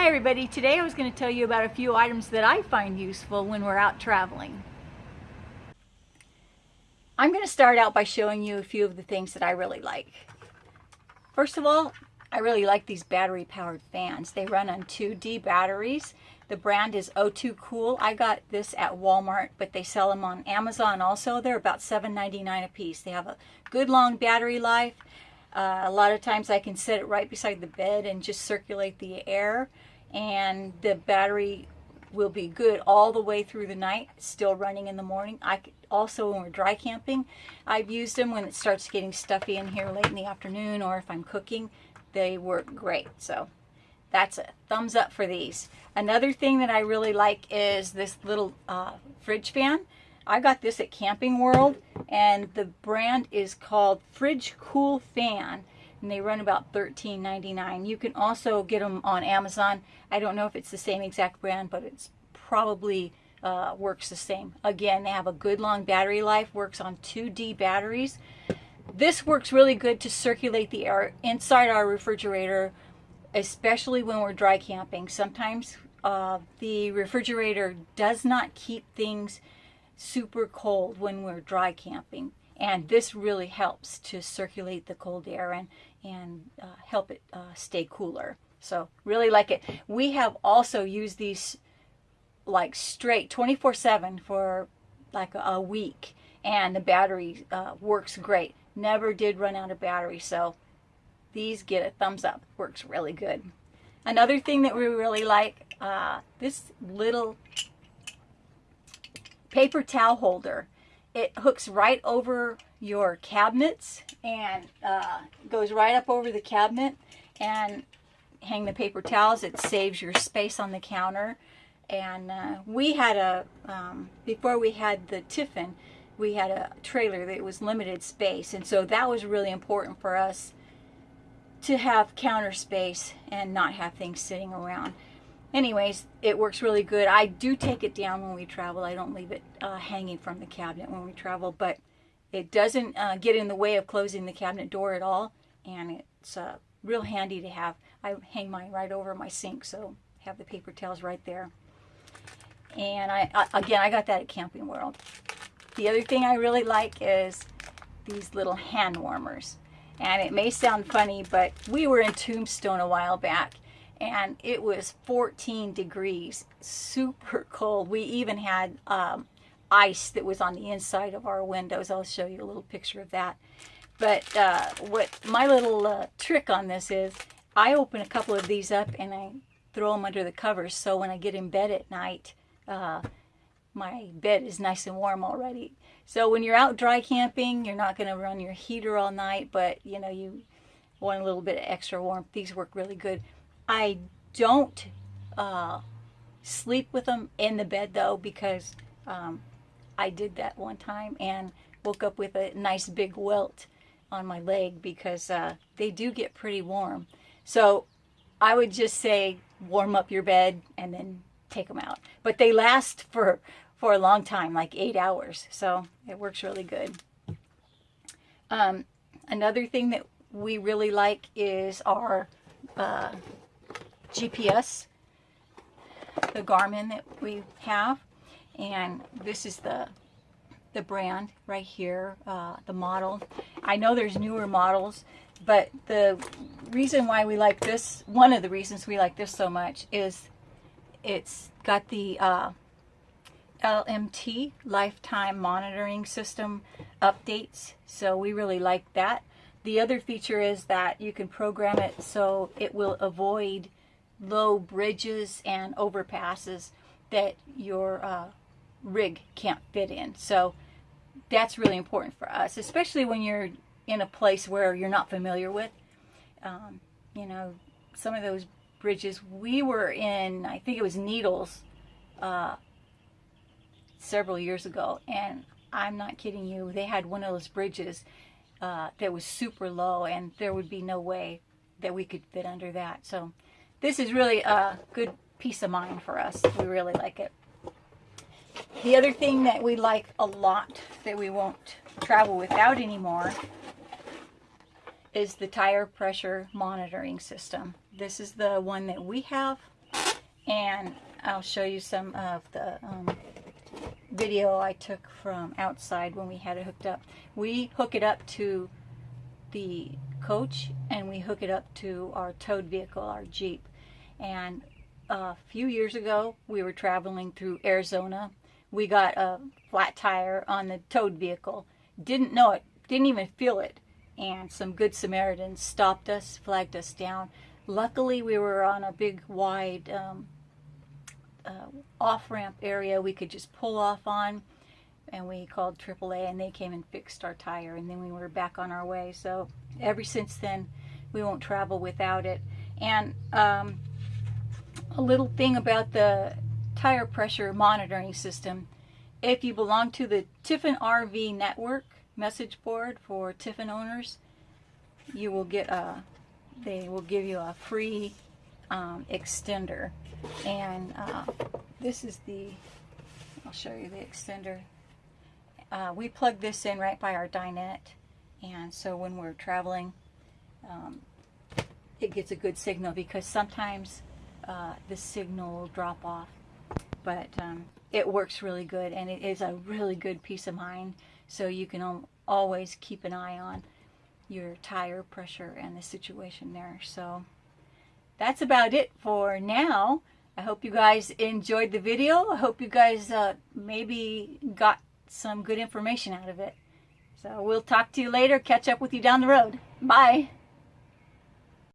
Hi everybody, today I was going to tell you about a few items that I find useful when we're out traveling. I'm going to start out by showing you a few of the things that I really like. First of all, I really like these battery powered fans. They run on 2D batteries. The brand is O2 Cool. I got this at Walmart, but they sell them on Amazon also. They're about $7.99 a piece. They have a good long battery life. Uh, a lot of times I can set it right beside the bed and just circulate the air and the battery will be good all the way through the night, still running in the morning. I also, when we're dry camping, I've used them when it starts getting stuffy in here late in the afternoon or if I'm cooking, they work great. So that's a thumbs up for these. Another thing that I really like is this little uh, fridge fan. I got this at Camping World and the brand is called Fridge Cool Fan and they run about $13.99. You can also get them on Amazon. I don't know if it's the same exact brand, but it's probably uh, works the same. Again, they have a good long battery life, works on 2D batteries. This works really good to circulate the air inside our refrigerator, especially when we're dry camping. Sometimes uh, the refrigerator does not keep things super cold when we're dry camping and this really helps to circulate the cold air and and uh, help it uh, stay cooler. So really like it. We have also used these like straight 24 7 for like a, a week. And the battery uh, works great. Never did run out of battery so these get a thumbs up. Works really good. Another thing that we really like uh, this little paper towel holder it hooks right over your cabinets and uh, goes right up over the cabinet and hang the paper towels. It saves your space on the counter. And uh, we had a, um, before we had the Tiffin, we had a trailer that was limited space. And so that was really important for us to have counter space and not have things sitting around anyways, it works really good. I do take it down when we travel. I don't leave it uh, hanging from the cabinet when we travel, but it doesn't uh, get in the way of closing the cabinet door at all, and it's uh, real handy to have. I hang mine right over my sink, so have the paper towels right there. And I, I again, I got that at Camping World. The other thing I really like is these little hand warmers. And it may sound funny, but we were in Tombstone a while back, and it was 14 degrees, super cold. We even had um, ice that was on the inside of our windows. I'll show you a little picture of that. But uh, what my little uh, trick on this is, I open a couple of these up and I throw them under the covers. So when I get in bed at night, uh, my bed is nice and warm already. So when you're out dry camping, you're not going to run your heater all night, but you know you want a little bit of extra warmth. These work really good. I don't uh, sleep with them in the bed though because um, I did that one time and woke up with a nice big welt on my leg because uh, they do get pretty warm. So I would just say warm up your bed and then take them out. But they last for for a long time, like eight hours. So it works really good. Um, another thing that we really like is our uh, GPS, the Garmin that we have. And this is the the brand right here, uh, the model. I know there's newer models, but the reason why we like this, one of the reasons we like this so much is it's got the uh, LMT, Lifetime Monitoring System updates. So we really like that. The other feature is that you can program it so it will avoid low bridges and overpasses that your uh, rig can't fit in. So that's really important for us, especially when you're in a place where you're not familiar with. Um, you know, some of those bridges, we were in, I think it was Needles uh, several years ago, and I'm not kidding you, they had one of those bridges uh, that was super low, and there would be no way that we could fit under that. So this is really a good peace of mind for us. We really like it. The other thing that we like a lot that we won't travel without anymore is the tire pressure monitoring system. This is the one that we have. and I'll show you some of the um, video I took from outside when we had it hooked up. We hook it up to the coach and we hook it up to our towed vehicle, our Jeep. And a few years ago, we were traveling through Arizona. We got a flat tire on the towed vehicle. Didn't know it, didn't even feel it. And some good Samaritans stopped us, flagged us down. Luckily, we were on a big, wide um, uh, off-ramp area we could just pull off on and we called AAA and they came and fixed our tire and then we were back on our way so ever since then we won't travel without it and um, a little thing about the tire pressure monitoring system. If you belong to the Tiffin RV network message board for Tiffin owners you will get a they will give you a free um, extender. And uh, this is the I'll show you the extender. Uh, we plug this in right by our dinette. And so when we're traveling um, it gets a good signal because sometimes uh, the signal will drop off but um, it works really good and it is a really good peace of mind so you can always keep an eye on your tire pressure and the situation there so that's about it for now. I hope you guys enjoyed the video. I hope you guys uh, maybe got some good information out of it. So we'll talk to you later. Catch up with you down the road. Bye.